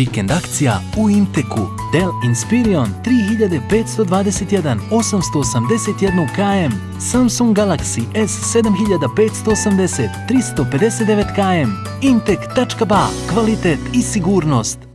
Vikend akcija u Inteku. Dell Inspirion 3521 881 km, Samsung Galaxy S7580 359 km, Intek.ba, kvalitet i sigurnost.